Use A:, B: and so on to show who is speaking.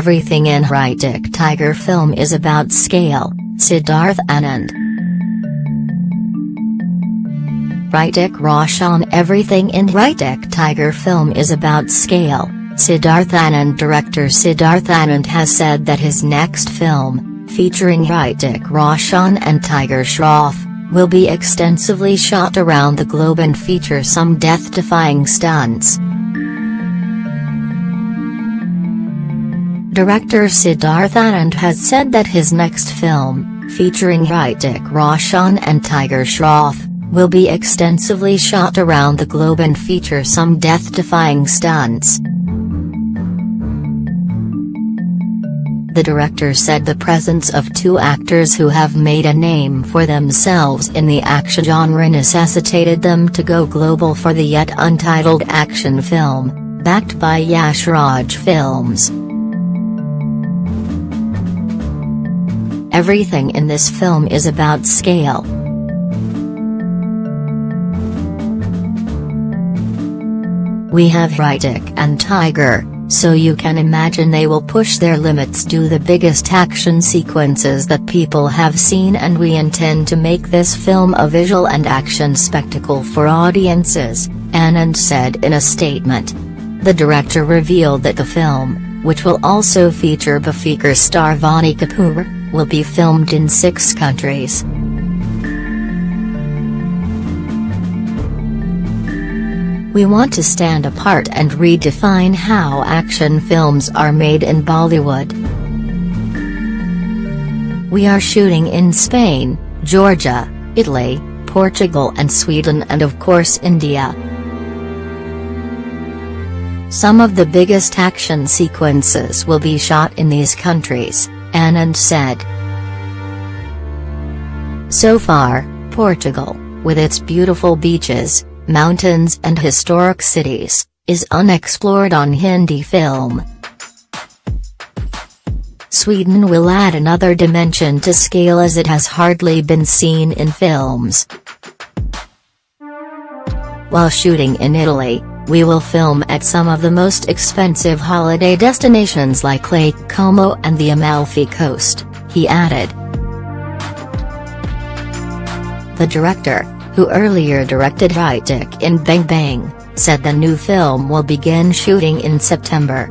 A: Everything in Hrithik Tiger film is about scale, Siddharth Anand. Hrithik Roshan Everything in Hrithik Tiger film is about scale, Siddharth Anand Director Siddharth Anand has said that his next film, featuring Hrithik Roshan and Tiger Shroff, will be extensively shot around the globe and feature some death-defying stunts. Director Siddharth Anand has said that his next film, featuring Hrithik Roshan and Tiger Shroff, will be extensively shot around the globe and feature some death-defying stunts. The director said the presence of two actors who have made a name for themselves in the action genre necessitated them to go global for the yet untitled action film, backed by Yash Raj Films. Everything in this film is about scale. We have Hrithik and Tiger, so you can imagine they will push their limits do the biggest action sequences that people have seen and we intend to make this film a visual and action spectacle for audiences, Anand said in a statement. The director revealed that the film, which will also feature Befikre star Vaani Kapoor, will be filmed in six countries. We want to stand apart and redefine how action films are made in Bollywood. We are shooting in Spain, Georgia, Italy, Portugal and Sweden and of course India. Some of the biggest action sequences will be shot in these countries, Anand said. So far, Portugal, with its beautiful beaches, mountains and historic cities, is unexplored on Hindi film. Sweden will add another dimension to scale as it has hardly been seen in films. While shooting in Italy, we will film at some of the most expensive holiday destinations like Lake Como and the Amalfi Coast, he added. The director, who earlier directed Hrithik in Bang Bang, said the new film will begin shooting in September.